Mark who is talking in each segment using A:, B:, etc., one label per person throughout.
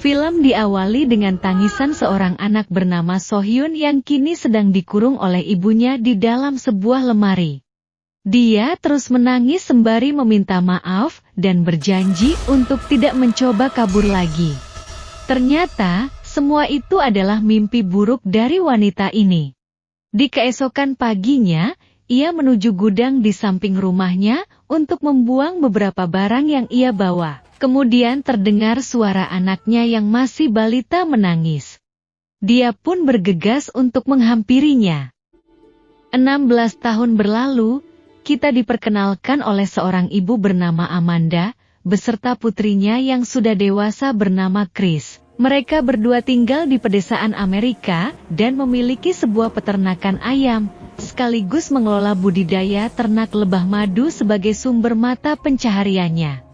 A: Film diawali dengan tangisan seorang anak bernama Sohyun yang kini sedang dikurung oleh ibunya di dalam sebuah lemari. Dia terus menangis sembari meminta maaf dan berjanji untuk tidak mencoba kabur lagi. Ternyata, semua itu adalah mimpi buruk dari wanita ini. Di keesokan paginya, ia menuju gudang di samping rumahnya untuk membuang beberapa barang yang ia bawa. Kemudian terdengar suara anaknya yang masih balita menangis. Dia pun bergegas untuk menghampirinya. 16 tahun berlalu, kita diperkenalkan oleh seorang ibu bernama Amanda, beserta putrinya yang sudah dewasa bernama Chris. Mereka berdua tinggal di pedesaan Amerika dan memiliki sebuah peternakan ayam, sekaligus mengelola budidaya ternak lebah madu sebagai sumber mata pencahariannya.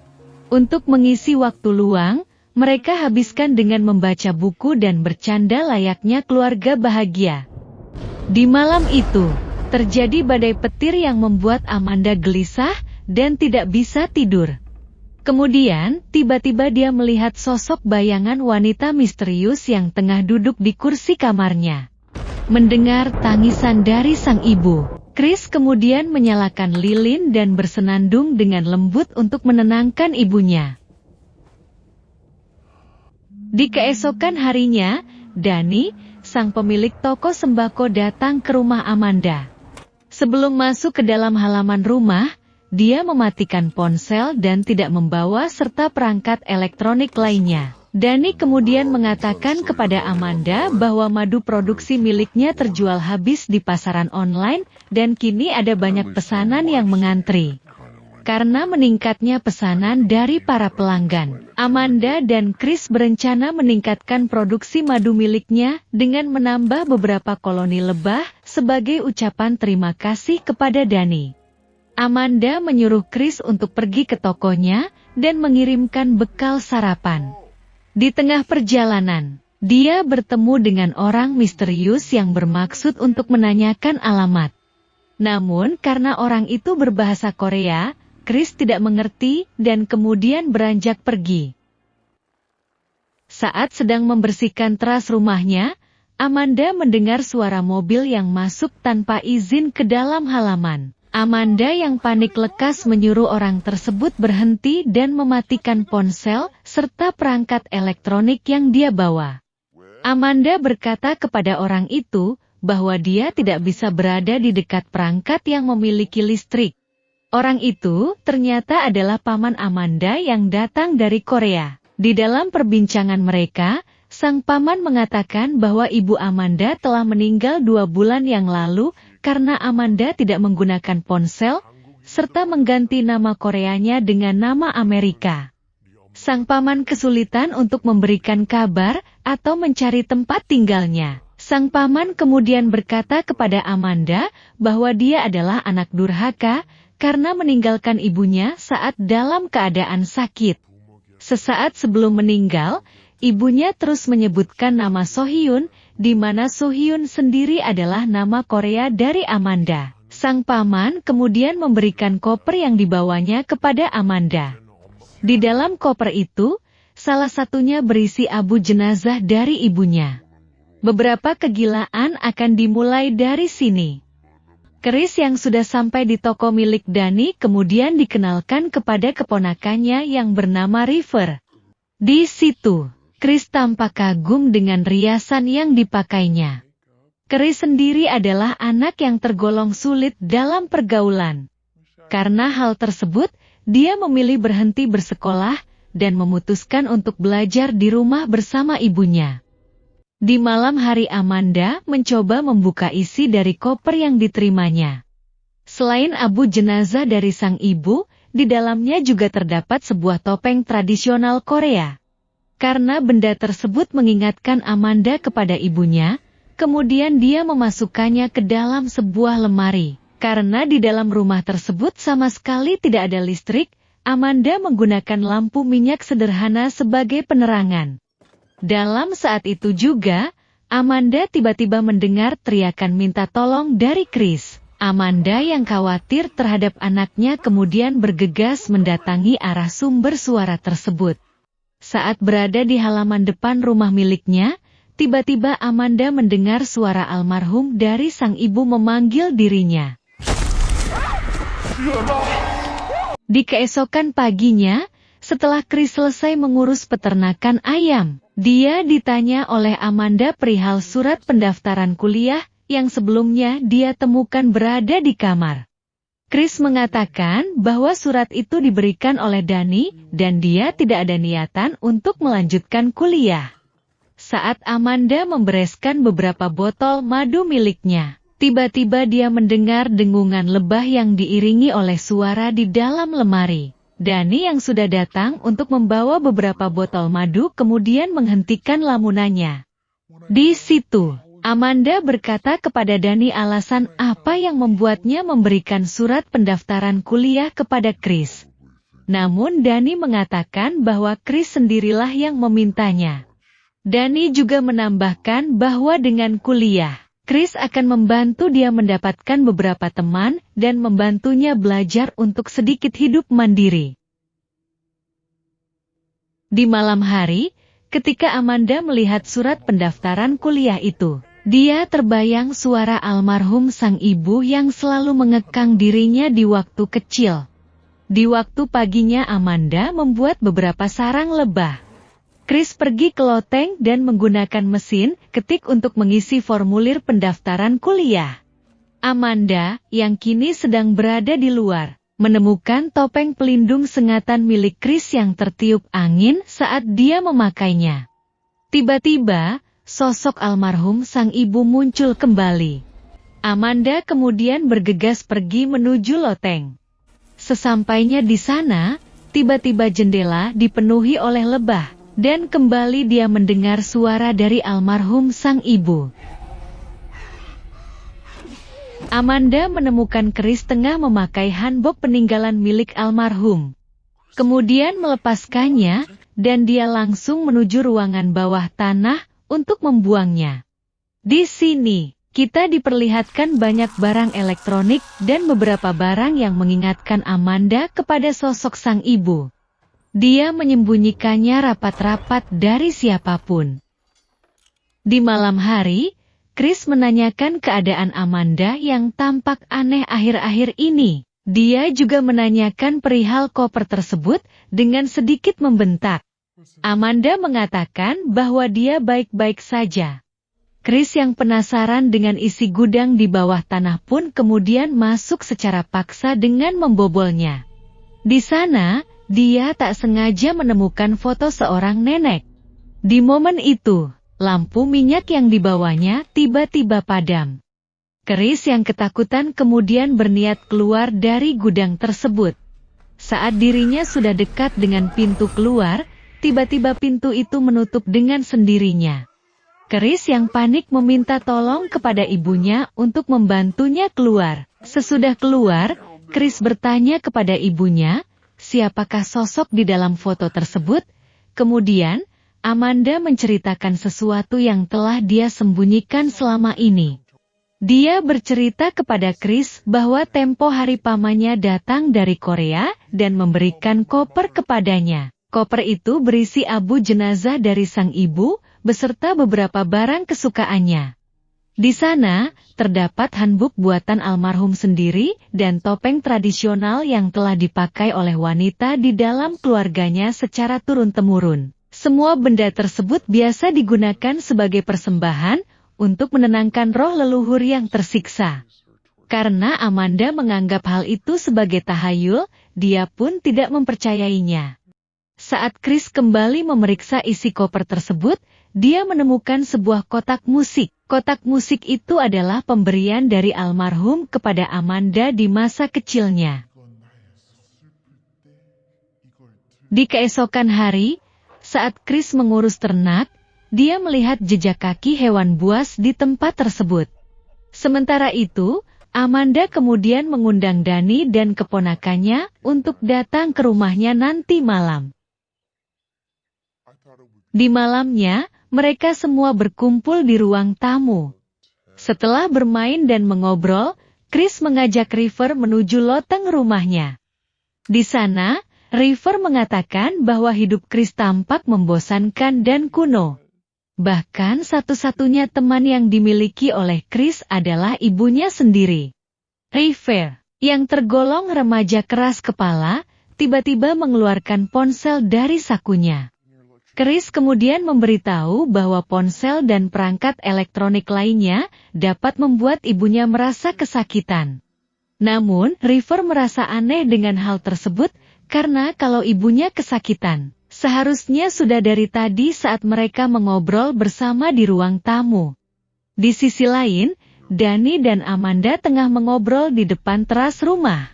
A: Untuk mengisi waktu luang, mereka habiskan dengan membaca buku dan bercanda layaknya keluarga bahagia. Di malam itu, terjadi badai petir yang membuat Amanda gelisah dan tidak bisa tidur. Kemudian, tiba-tiba dia melihat sosok bayangan wanita misterius yang tengah duduk di kursi kamarnya. Mendengar tangisan dari sang ibu, Chris kemudian menyalakan lilin dan bersenandung dengan lembut untuk menenangkan ibunya. Di keesokan harinya, Dani, sang pemilik toko sembako datang ke rumah Amanda. Sebelum masuk ke dalam halaman rumah, dia mematikan ponsel dan tidak membawa serta perangkat elektronik lainnya. Dani kemudian mengatakan kepada Amanda bahwa madu produksi miliknya terjual habis di pasaran online dan kini ada banyak pesanan yang mengantri. Karena meningkatnya pesanan dari para pelanggan, Amanda dan Chris berencana meningkatkan produksi madu miliknya dengan menambah beberapa koloni lebah sebagai ucapan terima kasih kepada Dani. Amanda menyuruh Chris untuk pergi ke tokonya dan mengirimkan bekal sarapan. Di tengah perjalanan, dia bertemu dengan orang misterius yang bermaksud untuk menanyakan alamat. Namun karena orang itu berbahasa Korea, Chris tidak mengerti dan kemudian beranjak pergi. Saat sedang membersihkan teras rumahnya, Amanda mendengar suara mobil yang masuk tanpa izin ke dalam halaman. Amanda yang panik lekas menyuruh orang tersebut berhenti dan mematikan ponsel serta perangkat elektronik yang dia bawa. Amanda berkata kepada orang itu bahwa dia tidak bisa berada di dekat perangkat yang memiliki listrik. Orang itu ternyata adalah paman Amanda yang datang dari Korea. Di dalam perbincangan mereka, sang paman mengatakan bahwa ibu Amanda telah meninggal dua bulan yang lalu karena Amanda tidak menggunakan ponsel, serta mengganti nama Koreanya dengan nama Amerika. Sang paman kesulitan untuk memberikan kabar atau mencari tempat tinggalnya. Sang paman kemudian berkata kepada Amanda bahwa dia adalah anak durhaka karena meninggalkan ibunya saat dalam keadaan sakit. Sesaat sebelum meninggal, ibunya terus menyebutkan nama Sohyun di mana Sohyun sendiri adalah nama Korea dari Amanda. Sang paman kemudian memberikan koper yang dibawanya kepada Amanda. Di dalam koper itu, salah satunya berisi abu jenazah dari ibunya. Beberapa kegilaan akan dimulai dari sini. Keris yang sudah sampai di toko milik Dani kemudian dikenalkan kepada keponakannya yang bernama River. Di situ, Chris tampak kagum dengan riasan yang dipakainya. Chris sendiri adalah anak yang tergolong sulit dalam pergaulan. Karena hal tersebut, dia memilih berhenti bersekolah dan memutuskan untuk belajar di rumah bersama ibunya. Di malam hari Amanda mencoba membuka isi dari koper yang diterimanya. Selain abu jenazah dari sang ibu, di dalamnya juga terdapat sebuah topeng tradisional Korea. Karena benda tersebut mengingatkan Amanda kepada ibunya, kemudian dia memasukkannya ke dalam sebuah lemari. Karena di dalam rumah tersebut sama sekali tidak ada listrik, Amanda menggunakan lampu minyak sederhana sebagai penerangan. Dalam saat itu juga, Amanda tiba-tiba mendengar teriakan minta tolong dari Chris. Amanda yang khawatir terhadap anaknya kemudian bergegas mendatangi arah sumber suara tersebut. Saat berada di halaman depan rumah miliknya, tiba-tiba Amanda mendengar suara almarhum dari sang ibu memanggil dirinya. Di keesokan paginya, setelah Chris selesai mengurus peternakan ayam, dia ditanya oleh Amanda perihal surat pendaftaran kuliah yang sebelumnya dia temukan berada di kamar. Chris mengatakan bahwa surat itu diberikan oleh Dani dan dia tidak ada niatan untuk melanjutkan kuliah. Saat Amanda membereskan beberapa botol madu miliknya, tiba-tiba dia mendengar dengungan lebah yang diiringi oleh suara di dalam lemari. Dani yang sudah datang untuk membawa beberapa botol madu kemudian menghentikan lamunannya. Di situ, Amanda berkata kepada Dani alasan apa yang membuatnya memberikan surat pendaftaran kuliah kepada Chris. Namun Dani mengatakan bahwa Chris sendirilah yang memintanya. Dani juga menambahkan bahwa dengan kuliah, Chris akan membantu dia mendapatkan beberapa teman dan membantunya belajar untuk sedikit hidup mandiri. Di malam hari, ketika Amanda melihat surat pendaftaran kuliah itu, dia terbayang suara almarhum sang ibu yang selalu mengekang dirinya di waktu kecil. Di waktu paginya Amanda membuat beberapa sarang lebah. Chris pergi ke loteng dan menggunakan mesin ketik untuk mengisi formulir pendaftaran kuliah. Amanda, yang kini sedang berada di luar, menemukan topeng pelindung sengatan milik Chris yang tertiup angin saat dia memakainya. Tiba-tiba, sosok almarhum sang ibu muncul kembali. Amanda kemudian bergegas pergi menuju loteng. Sesampainya di sana, tiba-tiba jendela dipenuhi oleh lebah, dan kembali dia mendengar suara dari almarhum sang ibu. Amanda menemukan keris tengah memakai hanbok peninggalan milik almarhum. Kemudian melepaskannya, dan dia langsung menuju ruangan bawah tanah untuk membuangnya. Di sini, kita diperlihatkan banyak barang elektronik dan beberapa barang yang mengingatkan Amanda kepada sosok sang ibu. Dia menyembunyikannya rapat-rapat dari siapa pun. Di malam hari, Chris menanyakan keadaan Amanda yang tampak aneh akhir-akhir ini. Dia juga menanyakan perihal koper tersebut dengan sedikit membentak. Amanda mengatakan bahwa dia baik-baik saja. Chris yang penasaran dengan isi gudang di bawah tanah pun kemudian masuk secara paksa dengan membobolnya. Di sana, dia tak sengaja menemukan foto seorang nenek. Di momen itu, lampu minyak yang dibawanya tiba-tiba padam. Chris yang ketakutan kemudian berniat keluar dari gudang tersebut. Saat dirinya sudah dekat dengan pintu keluar, Tiba-tiba pintu itu menutup dengan sendirinya. Keris yang panik meminta tolong kepada ibunya untuk membantunya keluar. Sesudah keluar, Chris bertanya kepada ibunya, siapakah sosok di dalam foto tersebut? Kemudian, Amanda menceritakan sesuatu yang telah dia sembunyikan selama ini. Dia bercerita kepada Chris bahwa tempo hari pamannya datang dari Korea dan memberikan koper kepadanya. Koper itu berisi abu jenazah dari sang ibu, beserta beberapa barang kesukaannya. Di sana, terdapat handbook buatan almarhum sendiri dan topeng tradisional yang telah dipakai oleh wanita di dalam keluarganya secara turun-temurun. Semua benda tersebut biasa digunakan sebagai persembahan untuk menenangkan roh leluhur yang tersiksa. Karena Amanda menganggap hal itu sebagai tahayul, dia pun tidak mempercayainya. Saat Chris kembali memeriksa isi koper tersebut, dia menemukan sebuah kotak musik. Kotak musik itu adalah pemberian dari almarhum kepada Amanda di masa kecilnya. Di keesokan hari, saat Chris mengurus ternak, dia melihat jejak kaki hewan buas di tempat tersebut. Sementara itu, Amanda kemudian mengundang Dani dan keponakannya untuk datang ke rumahnya nanti malam. Di malamnya, mereka semua berkumpul di ruang tamu. Setelah bermain dan mengobrol, Chris mengajak River menuju loteng rumahnya. Di sana, River mengatakan bahwa hidup Chris tampak membosankan dan kuno. Bahkan satu-satunya teman yang dimiliki oleh Chris adalah ibunya sendiri. River, yang tergolong remaja keras kepala, tiba-tiba mengeluarkan ponsel dari sakunya. Chris kemudian memberitahu bahwa ponsel dan perangkat elektronik lainnya dapat membuat ibunya merasa kesakitan. Namun, River merasa aneh dengan hal tersebut karena kalau ibunya kesakitan, seharusnya sudah dari tadi saat mereka mengobrol bersama di ruang tamu. Di sisi lain, Dani dan Amanda tengah mengobrol di depan teras rumah.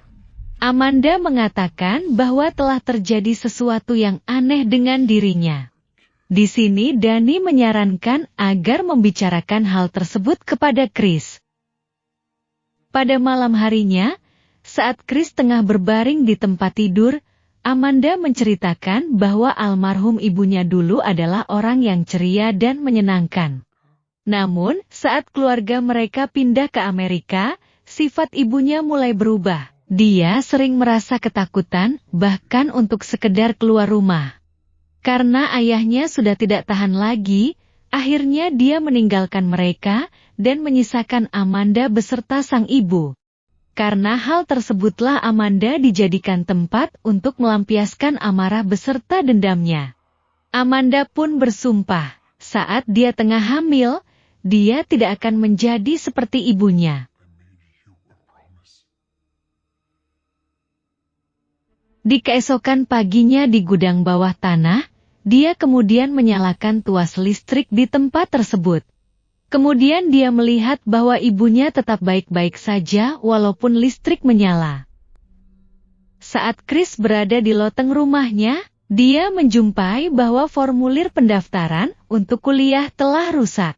A: Amanda mengatakan bahwa telah terjadi sesuatu yang aneh dengan dirinya. Di sini Dani menyarankan agar membicarakan hal tersebut kepada Chris. Pada malam harinya, saat Chris tengah berbaring di tempat tidur, Amanda menceritakan bahwa almarhum ibunya dulu adalah orang yang ceria dan menyenangkan. Namun, saat keluarga mereka pindah ke Amerika, sifat ibunya mulai berubah. Dia sering merasa ketakutan, bahkan untuk sekedar keluar rumah. Karena ayahnya sudah tidak tahan lagi, akhirnya dia meninggalkan mereka dan menyisakan Amanda beserta sang ibu. Karena hal tersebutlah Amanda dijadikan tempat untuk melampiaskan amarah beserta dendamnya. Amanda pun bersumpah, saat dia tengah hamil, dia tidak akan menjadi seperti ibunya. Di keesokan paginya di gudang bawah tanah, dia kemudian menyalakan tuas listrik di tempat tersebut. Kemudian dia melihat bahwa ibunya tetap baik-baik saja walaupun listrik menyala. Saat Chris berada di loteng rumahnya, dia menjumpai bahwa formulir pendaftaran untuk kuliah telah rusak.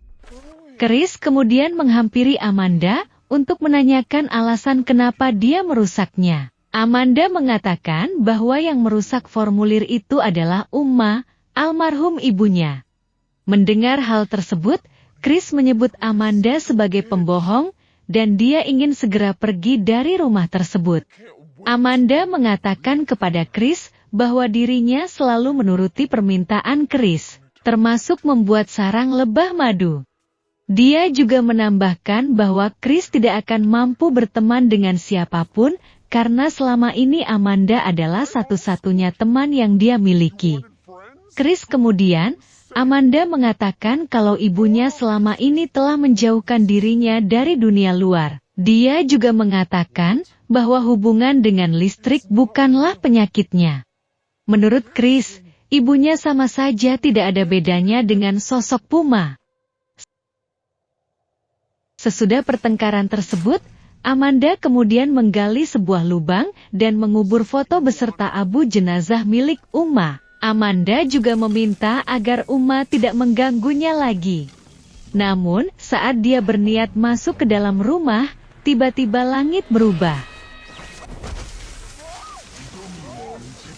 A: Chris kemudian menghampiri Amanda untuk menanyakan alasan kenapa dia merusaknya. Amanda mengatakan bahwa yang merusak formulir itu adalah Umma, almarhum ibunya. Mendengar hal tersebut, Chris menyebut Amanda sebagai pembohong dan dia ingin segera pergi dari rumah tersebut. Amanda mengatakan kepada Chris bahwa dirinya selalu menuruti permintaan Chris, termasuk membuat sarang lebah madu. Dia juga menambahkan bahwa Chris tidak akan mampu berteman dengan siapa pun karena selama ini Amanda adalah satu-satunya teman yang dia miliki. Chris kemudian, Amanda mengatakan kalau ibunya selama ini telah menjauhkan dirinya dari dunia luar. Dia juga mengatakan bahwa hubungan dengan listrik bukanlah penyakitnya. Menurut Chris, ibunya sama saja tidak ada bedanya dengan sosok Puma. Sesudah pertengkaran tersebut, Amanda kemudian menggali sebuah lubang dan mengubur foto beserta abu jenazah milik Uma. Amanda juga meminta agar Uma tidak mengganggunya lagi. Namun, saat dia berniat masuk ke dalam rumah, tiba-tiba langit berubah.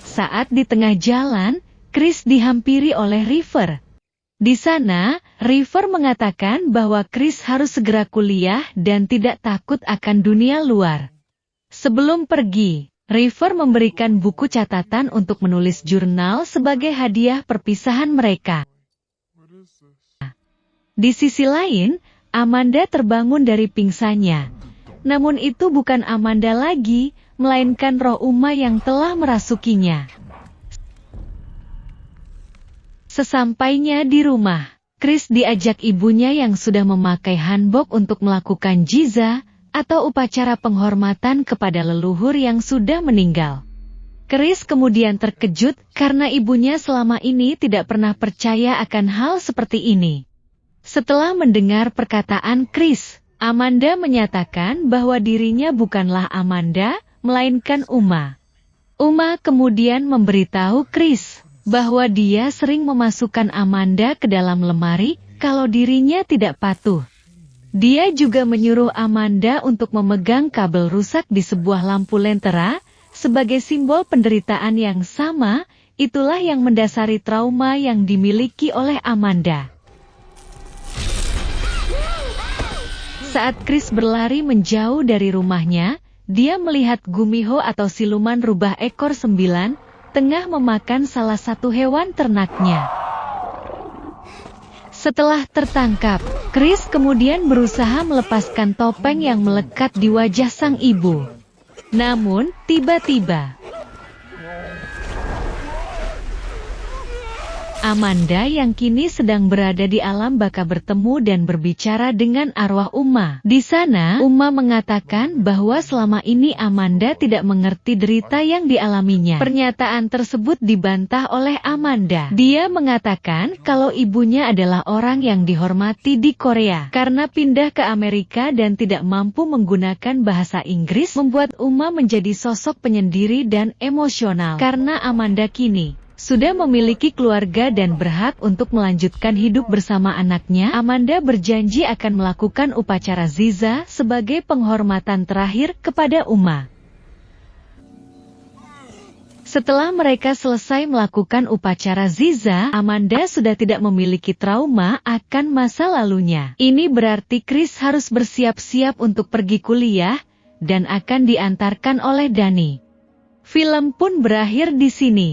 A: Saat di tengah jalan, Chris dihampiri oleh River. Di sana, River mengatakan bahwa Chris harus segera kuliah dan tidak takut akan dunia luar. Sebelum pergi, River memberikan buku catatan untuk menulis jurnal sebagai hadiah perpisahan mereka. Di sisi lain, Amanda terbangun dari pingsannya. Namun itu bukan Amanda lagi, melainkan roh Uma yang telah merasukinya. Sesampainya di rumah, Chris diajak ibunya yang sudah memakai hanbok untuk melakukan jiza, atau upacara penghormatan kepada leluhur yang sudah meninggal. Chris kemudian terkejut karena ibunya selama ini tidak pernah percaya akan hal seperti ini. Setelah mendengar perkataan Chris, Amanda menyatakan bahwa dirinya bukanlah Amanda, melainkan Uma. Uma kemudian memberitahu Chris bahwa dia sering memasukkan Amanda ke dalam lemari kalau dirinya tidak patuh. Dia juga menyuruh Amanda untuk memegang kabel rusak di sebuah lampu lentera, sebagai simbol penderitaan yang sama, itulah yang mendasari trauma yang dimiliki oleh Amanda. Saat Chris berlari menjauh dari rumahnya, dia melihat Gumiho atau siluman rubah ekor sembilan, tengah memakan salah satu hewan ternaknya. Setelah tertangkap, Chris kemudian berusaha melepaskan topeng yang melekat di wajah sang ibu. Namun, tiba-tiba, Amanda yang kini sedang berada di alam baka bertemu dan berbicara dengan arwah Uma. Di sana, Uma mengatakan bahwa selama ini Amanda tidak mengerti derita yang dialaminya. Pernyataan tersebut dibantah oleh Amanda. Dia mengatakan kalau ibunya adalah orang yang dihormati di Korea. Karena pindah ke Amerika dan tidak mampu menggunakan bahasa Inggris membuat Uma menjadi sosok penyendiri dan emosional. Karena Amanda kini sudah memiliki keluarga dan berhak untuk melanjutkan hidup bersama anaknya, Amanda berjanji akan melakukan upacara Ziza sebagai penghormatan terakhir kepada Uma. Setelah mereka selesai melakukan upacara Ziza, Amanda sudah tidak memiliki trauma akan masa lalunya. Ini berarti Chris harus bersiap-siap untuk pergi kuliah, dan akan diantarkan oleh Dani. Film pun berakhir di sini.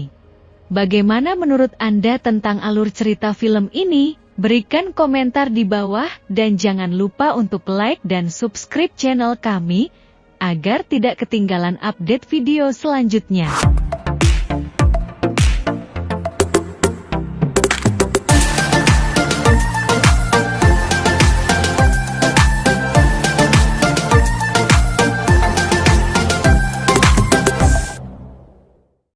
A: Bagaimana menurut Anda tentang alur cerita film ini? Berikan komentar di bawah dan jangan lupa untuk like dan subscribe channel kami agar tidak ketinggalan update video selanjutnya.